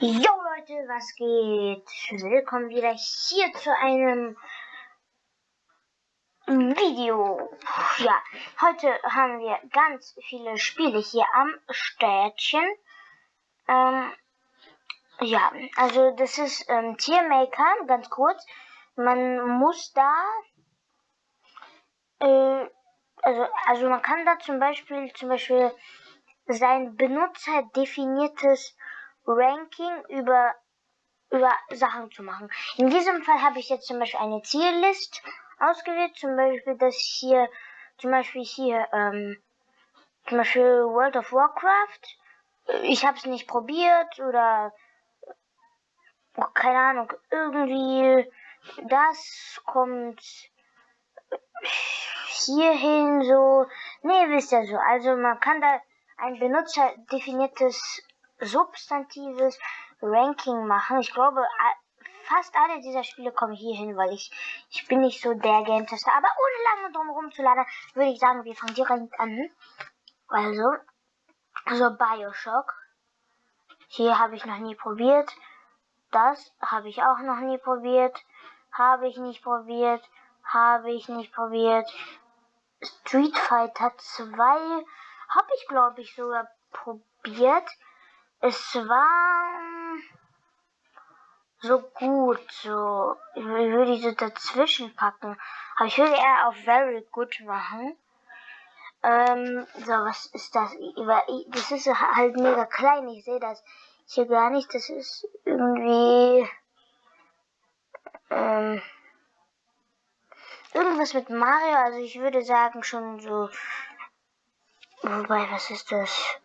Jo Leute, was geht? Willkommen wieder hier zu einem Video. Ja, heute haben wir ganz viele Spiele hier am Städtchen. Ähm, ja, also das ist ähm, Tiermaker, ganz kurz. Man muss da, äh, also, also man kann da zum Beispiel, zum Beispiel sein Benutzer definiertes Ranking über, über Sachen zu machen. In diesem Fall habe ich jetzt zum Beispiel eine Ziellist ausgewählt, zum Beispiel das hier, zum Beispiel hier, ähm, zum Beispiel World of Warcraft. Ich habe es nicht probiert oder keine Ahnung, irgendwie das kommt hierhin so. Nee, wisst ihr so. Also man kann da ein benutzerdefiniertes substantives Ranking machen. Ich glaube, fast alle dieser Spiele kommen hier hin, weil ich, ich bin nicht so der Game-Tester. Aber ohne lange drum rumzuladen, würde ich sagen, wir fangen direkt an. Also, so Bioshock. Hier habe ich noch nie probiert. Das habe ich auch noch nie probiert. Habe ich nicht probiert. Habe ich nicht probiert. Street Fighter 2 habe ich, glaube ich, sogar probiert. Es war so gut, so. Ich würde diese dazwischen packen. Aber ich würde eher auf very good machen. Ähm, so, was ist das? Das ist halt mega klein. Ich sehe das hier gar nicht. Das ist irgendwie. Ähm, irgendwas mit Mario. Also ich würde sagen schon so. Wobei, was ist das?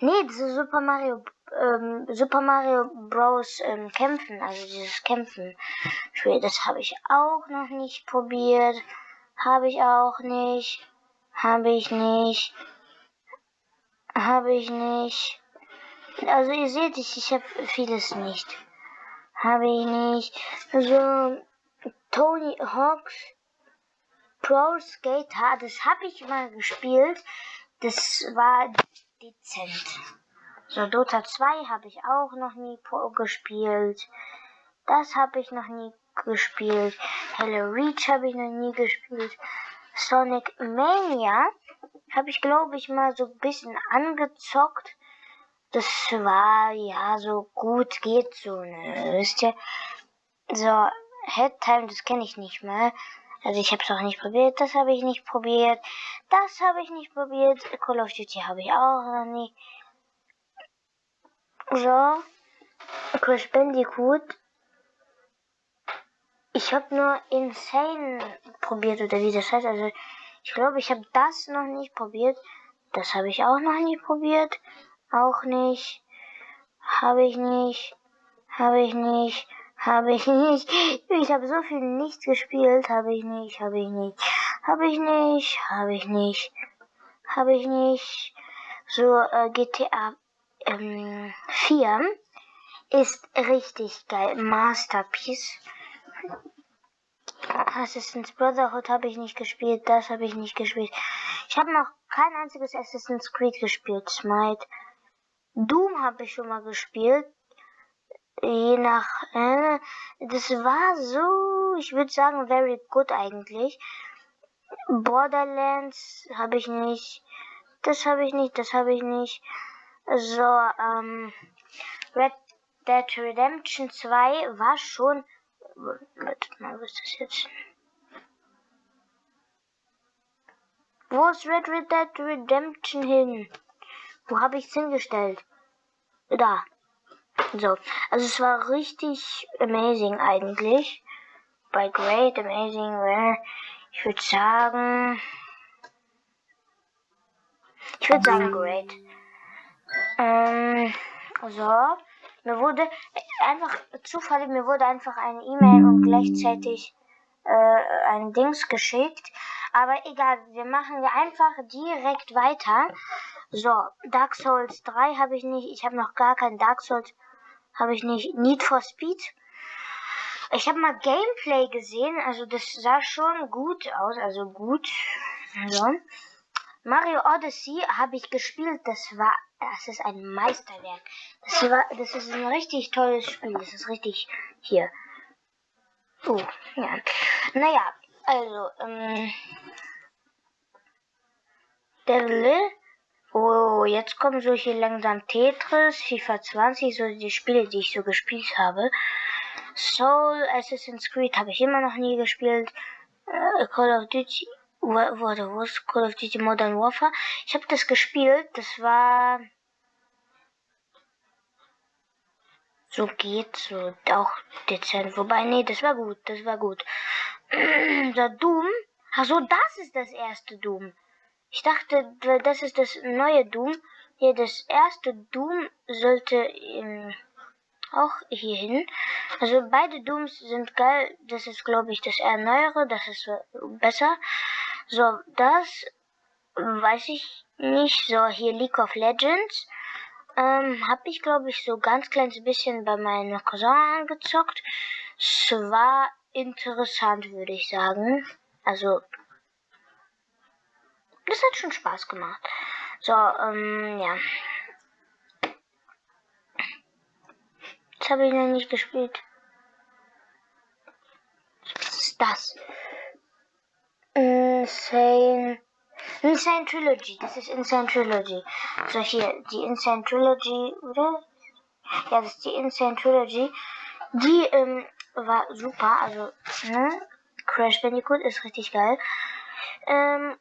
Nee, ist Super Mario, ähm, Super Mario Bros. Ähm, Kämpfen, also dieses Kämpfen. Spiel, das habe ich auch noch nicht probiert. Habe ich auch nicht. Habe ich nicht. Habe ich nicht. Also ihr seht, ich, ich habe vieles nicht. Habe ich nicht. Also Tony Hawks Pro Skater, das habe ich mal gespielt. Das war dezent. So, Dota 2 habe ich auch noch nie gespielt. Das habe ich noch nie gespielt. Hello Reach habe ich noch nie gespielt. Sonic Mania habe ich, glaube ich, mal so ein bisschen angezockt. Das war ja so gut geht so, ne? Wisst ihr? So, Head Time, das kenne ich nicht mehr. Also ich habe es auch nicht probiert, das habe ich nicht probiert, das habe ich nicht probiert, Call of Duty habe ich auch noch nie. So, Crash Bandicoot. Ich habe nur Insane probiert oder wie das heißt. Also ich glaube, ich habe das noch nicht probiert. Das habe ich auch noch nie probiert. Auch nicht. Habe ich nicht. Habe ich nicht. Habe ich nicht. Ich habe so viel nicht gespielt. Habe ich nicht. Habe ich nicht. Habe ich nicht. Habe ich nicht. Habe ich nicht. So äh, GTA ähm, 4 ist richtig geil. Masterpiece. Assassin's Brotherhood habe ich nicht gespielt. Das habe ich nicht gespielt. Ich habe noch kein einziges Assassin's Creed gespielt. Smite. Doom habe ich schon mal gespielt je nach, äh, das war so, ich würde sagen, very good eigentlich. Borderlands habe ich nicht, das habe ich nicht, das habe ich nicht. So, ähm, Red Dead Redemption 2 war schon, warte mal, was ist das jetzt? Wo ist Red Dead Redemption hin? Wo habe ich es hingestellt? Da. So, also es war richtig amazing eigentlich. Bei Great, Amazing, well, ich würde sagen, ich würde sagen Great. Ähm, so, mir wurde einfach zufällig, mir wurde einfach eine E-Mail und gleichzeitig äh, ein Dings geschickt. Aber egal, wir machen ja einfach direkt weiter. So, Dark Souls 3 habe ich nicht. Ich habe noch gar kein Dark Souls habe ich nicht. Need for Speed. Ich habe mal Gameplay gesehen, also das sah schon gut aus, also gut. So. Mario Odyssey habe ich gespielt, das war das ist ein Meisterwerk. Das, war, das ist ein richtig tolles Spiel. Das ist richtig hier. Oh, ja. Naja, also, ähm. Devil. Oh, jetzt kommen so hier langsam Tetris, FIFA 20, so die Spiele, die ich so gespielt habe. Soul, Assassin's Creed habe ich immer noch nie gespielt. Äh, Call of Duty, wurde, wo ist Call of Duty Modern Warfare? Ich habe das gespielt, das war so geht so auch dezent. Wobei, nee, das war gut, das war gut. Der Doom, ach so, das ist das erste Doom. Ich dachte, das ist das neue Doom. Hier, das erste Doom sollte ähm, auch hier hin. Also beide Dooms sind geil. Das ist, glaube ich, das eher neuere. Das ist besser. So, das weiß ich nicht. So, hier League of Legends. Ähm, habe ich, glaube ich, so ganz kleines bisschen bei meinem Cousin angezockt. Es war interessant, würde ich sagen. Also, das hat schon Spaß gemacht. So, ähm, ja. Das habe ich noch nicht gespielt. Was ist das? Insane. Insane Trilogy. Das ist Insane Trilogy. So, hier, die Insane Trilogy, oder? Ja, das ist die Insane Trilogy. Die, ähm, war super. Also, ne? Crash Bandicoot ist richtig geil. Ähm,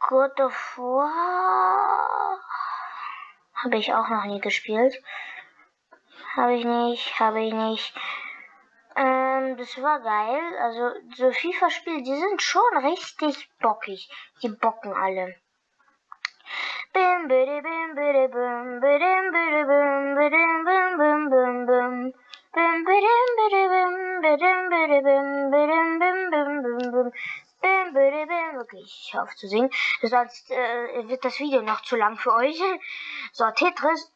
God of War habe ich auch noch nie gespielt. Habe ich nicht, habe ich nicht. Ähm, das war geil. Also so FIFA-Spiele, die sind schon richtig bockig. Die bocken alle. Bim, bidi, bim, bidi, bim, bidim, bidi, bim, bidim, bim, bim, bim, bim. Bim, bidim, bidi, bim, bidim, bidi, bim, bidim, bim, bim, bim, bim. Bim, bidi, bim. Okay, ich höre auf zu singen. Sonst äh, wird das Video noch zu lang für euch. So, Tetris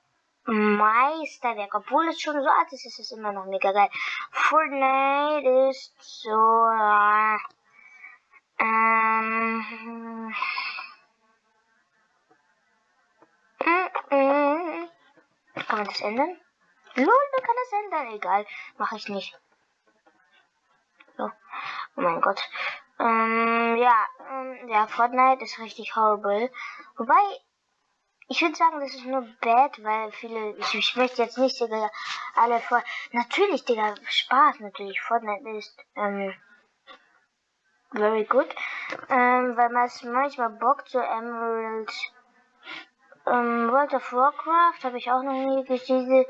Meisterwerk. Obwohl es schon so alt ist, ist es immer noch mega geil. Fortnite ist so. Äh, ähm. Mm, mm. Kann man das ändern? Lol, man kann das ändern. Egal, mache ich nicht. So. Oh mein Gott. Ähm, ja, ähm, ja, Fortnite ist richtig horrible. Wobei, ich würde sagen, das ist nur bad, weil viele, ich, ich möchte jetzt nicht, Digga, alle vor, natürlich, Digga, Spaß, natürlich, Fortnite ist, ähm, very good, ähm, weil man es manchmal bockt, so Emerald, ähm, World of Warcraft habe ich auch noch nie gespielt,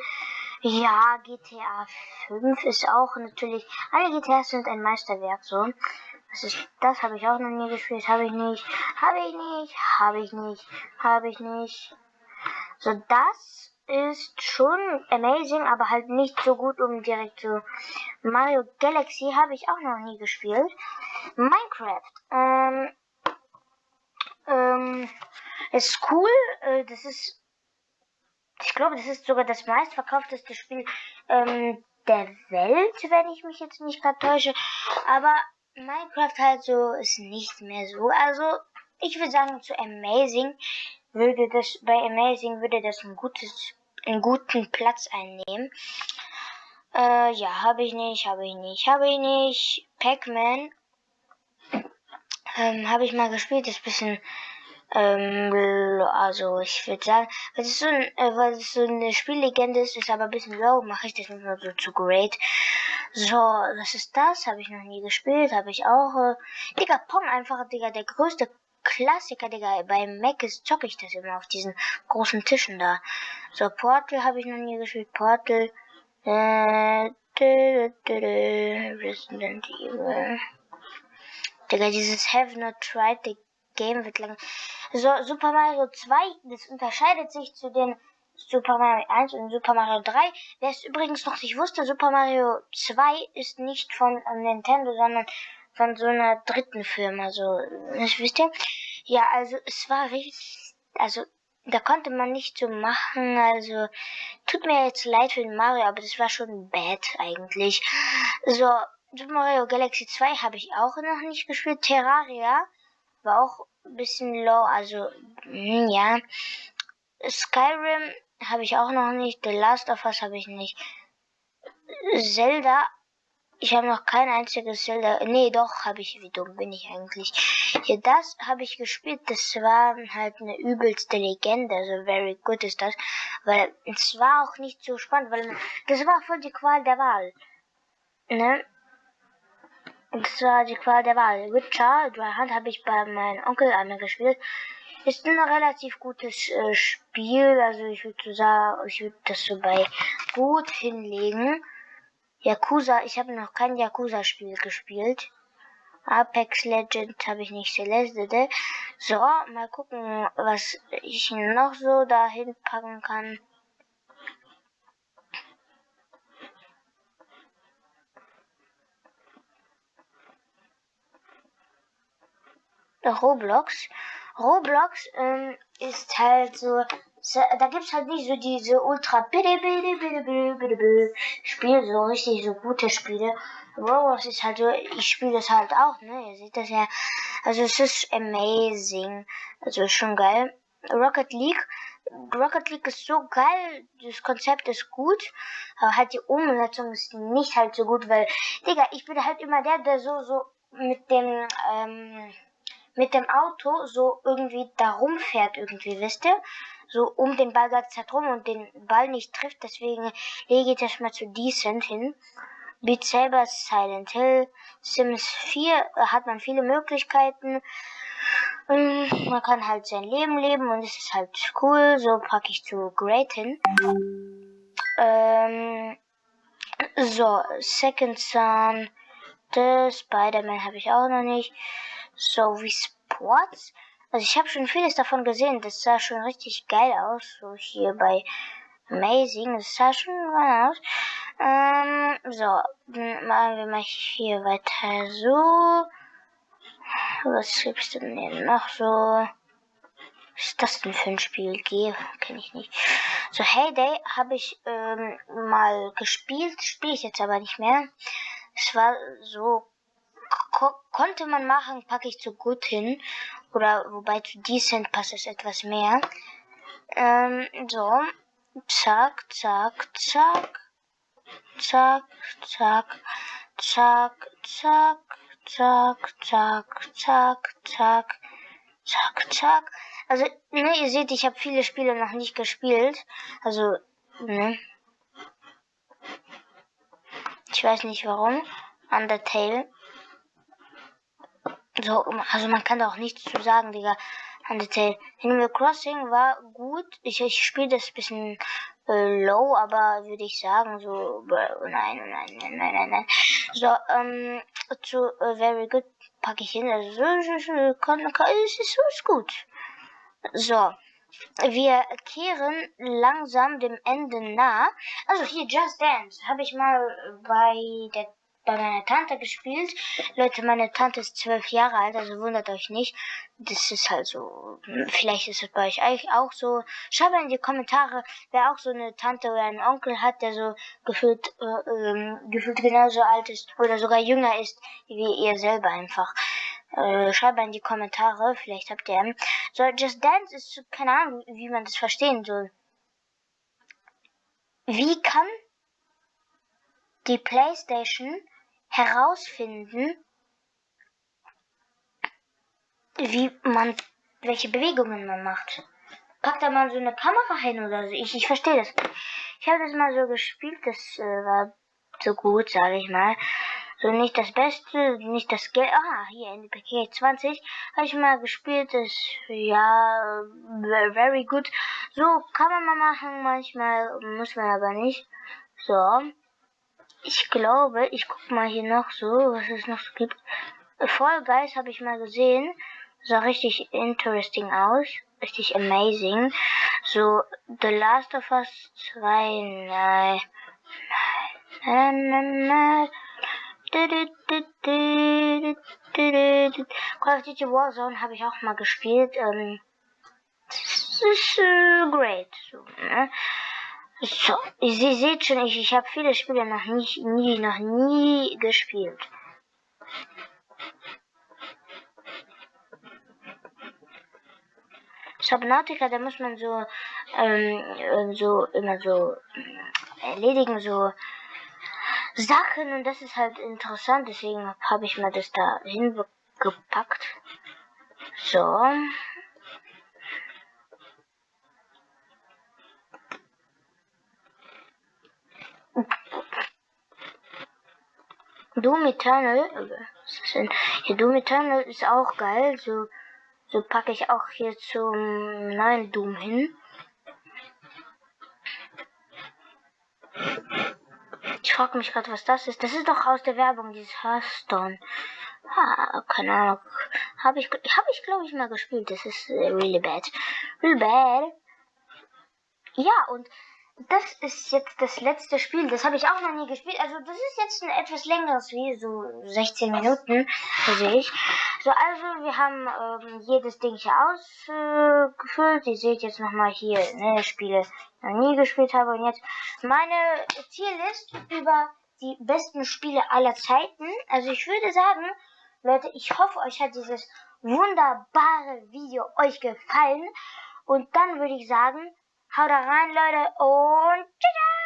ja, GTA 5 ist auch natürlich, alle GTAs sind ein Meisterwerk, so, das ist, das habe ich auch noch nie gespielt. Habe ich nicht. Habe ich nicht. Habe ich nicht. Habe ich nicht. So, das ist schon amazing, aber halt nicht so gut, um direkt zu. Mario Galaxy habe ich auch noch nie gespielt. Minecraft. Ähm, ähm, ist cool. Äh, das ist, ich glaube, das ist sogar das meistverkaufteste Spiel ähm, der Welt, wenn ich mich jetzt nicht gerade täusche. Aber Minecraft halt so ist nicht mehr so. Also, ich würde sagen, zu Amazing würde das, bei Amazing würde das ein gutes, einen guten Platz einnehmen. Äh, ja, habe ich nicht, habe ich nicht, habe ich nicht. Pac-Man, ähm, habe ich mal gespielt, ist bisschen, ähm, also ich würde sagen, weil es so, äh, weil es so eine Spiellegende ist, ist aber ein bisschen low, mache ich das nicht mehr so zu great. So, was ist das? Habe ich noch nie gespielt, habe ich auch. Äh, Digga, Pong einfach, Digga, der größte Klassiker, Digga. Bei Mac ist zocke ich das immer auf diesen großen Tischen da. So, Portal habe ich noch nie gespielt. Portal. Äh, dü, dü, dü, Resident Evil. Digga, dieses Have Not Tried the Game wird lang. So, Super Mario 2, das unterscheidet sich zu den Super Mario 1 und Super Mario 3. Wer es übrigens noch nicht wusste, Super Mario 2 ist nicht von Nintendo, sondern von so einer dritten Firma, so, das wisst ihr? Ja, also es war richtig, also da konnte man nicht so machen, also tut mir jetzt leid für den Mario, aber das war schon bad eigentlich. So, Super Mario Galaxy 2 habe ich auch noch nicht gespielt. Terraria war auch ein bisschen low, also, hm, ja Skyrim habe ich auch noch nicht. The Last of Us habe ich nicht. Zelda. Ich habe noch kein einziges Zelda. Nee, doch, habe ich. Wie dumm bin ich eigentlich? Ja, das habe ich gespielt. Das war halt eine übelste Legende. Also, very good ist das. Weil es war auch nicht so spannend, weil das war voll die Qual der Wahl. Ne? Das war die Qual der Wahl. Witcher, Dry Hand habe ich bei meinem Onkel einmal gespielt. Ist ein relativ gutes äh, Spiel. Also ich würde sagen, ich würde das so bei gut hinlegen. Yakuza, ich habe noch kein Yakuza-Spiel gespielt. Apex Legends habe ich nicht Celeste. So, mal gucken, was ich noch so dahin packen kann. Roblox. Roblox ähm, ist halt so, da gibt's halt nicht so diese ultra bitte bitte bitte bitte bitte bitte Spiele, so richtig so gute Spiele. Roblox ist halt so, ich spiele das halt auch, ne? Ihr seht das ja. Also es ist amazing. Also schon geil. Rocket League. Rocket League ist so geil, das Konzept ist gut, aber halt die Umsetzung ist nicht halt so gut, weil, Digga, ich bin halt immer der, der so, so mit dem, ähm, mit dem Auto so irgendwie da rumfährt irgendwie, wisst ihr? So um den Ball ganze Zeit rum und den Ball nicht trifft, deswegen lege ich das mal zu Decent hin. Beat Saber, Silent Hill, Sims 4 hat man viele Möglichkeiten. Ähm, man kann halt sein Leben leben und es ist halt cool. So packe ich zu Great hin. Ähm, so, Second Son, Spider-Man habe ich auch noch nicht so wie Sports. Also ich habe schon vieles davon gesehen. Das sah schon richtig geil aus. So hier bei Amazing. Das sah schon geil aus. Ähm, so, machen wir mal hier weiter so. Was gibt's denn hier noch so? Was ist das denn für ein Spiel? G, kenne ich nicht. So, Heyday habe ich ähm, mal gespielt, spiele ich jetzt aber nicht mehr. Es war so ko konnte man machen, packe ich zu gut hin. Oder wobei zu decent passt es etwas mehr. Ähm, so. Zack, zack, zack. Zack, zack, zack, zack, zack, zack, zack, zack, zack, zack. Also, ne, ihr seht, ich habe viele Spiele noch nicht gespielt. Also, ne. Ich weiß nicht warum. Undertale so, also man kann da auch nichts zu sagen, Digga. Undertale. Animal Crossing war gut. Ich, ich spiele das bisschen äh, low, aber würde ich sagen, so, äh, nein, nein, nein, nein, nein, nein. So, ähm, zu äh, Very Good packe ich hin. Also, so, so, kann, kann, es ist, ist gut. So. Wir kehren langsam dem Ende nah. Also hier Just Dance habe ich mal bei der bei meiner Tante gespielt. Leute, meine Tante ist zwölf Jahre alt, also wundert euch nicht. Das ist halt so. Vielleicht ist es bei euch auch so. Schreibt mal in die Kommentare, wer auch so eine Tante oder einen Onkel hat, der so gefühlt, äh, ähm, gefühlt genauso alt ist oder sogar jünger ist wie ihr selber einfach. Äh, schreibt mal in die Kommentare, vielleicht habt ihr einen. So, Just Dance ist keine Ahnung, wie man das verstehen soll. Wie kann die PlayStation herausfinden, wie man, welche Bewegungen man macht. Packt da mal so eine Kamera hin oder so. Ich, ich verstehe das. Ich habe das mal so gespielt, das äh, war so gut, sage ich mal. So nicht das Beste, nicht das Geld. Ah, hier in NPK 20 habe ich mal gespielt. Das ja very good. So kann man mal machen, manchmal muss man aber nicht. So. Ich glaube, ich guck mal hier noch so, was es noch so gibt. Fall Guys habe ich mal gesehen. Sah richtig interesting aus. Richtig amazing. So, The Last of Us 2, nein. Nein, nein, nein. Call of Duty Warzone habe ich auch mal gespielt. Ähm, das ist äh, great. So, ne? So, ihr seht schon, ich, ich habe viele Spiele noch nicht, nie, noch nie gespielt. Subnautica, da muss man so, ähm, so immer so erledigen, so Sachen und das ist halt interessant, deswegen habe ich mal das da hingepackt. So. Doom Eternal, was ist denn? Ja, Doom Eternal ist auch geil, so, so packe ich auch hier zum neuen Doom hin. Ich frage mich gerade, was das ist. Das ist doch aus der Werbung, dieses Hearthstone. Ah, keine Ahnung. Habe ich, habe ich glaube ich mal gespielt. Das ist äh, really bad. Really bad. Ja, und das ist jetzt das letzte Spiel. Das habe ich auch noch nie gespielt. Also das ist jetzt ein etwas längeres Video, so 16 Minuten, sehe ich. So, also wir haben ähm, jedes Ding hier ausgefüllt. Äh, Ihr seht jetzt nochmal hier, ne, Spiele, die ich noch nie gespielt habe. Und jetzt meine Tierlist über die besten Spiele aller Zeiten. Also ich würde sagen, Leute, ich hoffe, euch hat dieses wunderbare Video euch gefallen. Und dann würde ich sagen, Haut rein, Leute, und tschüss!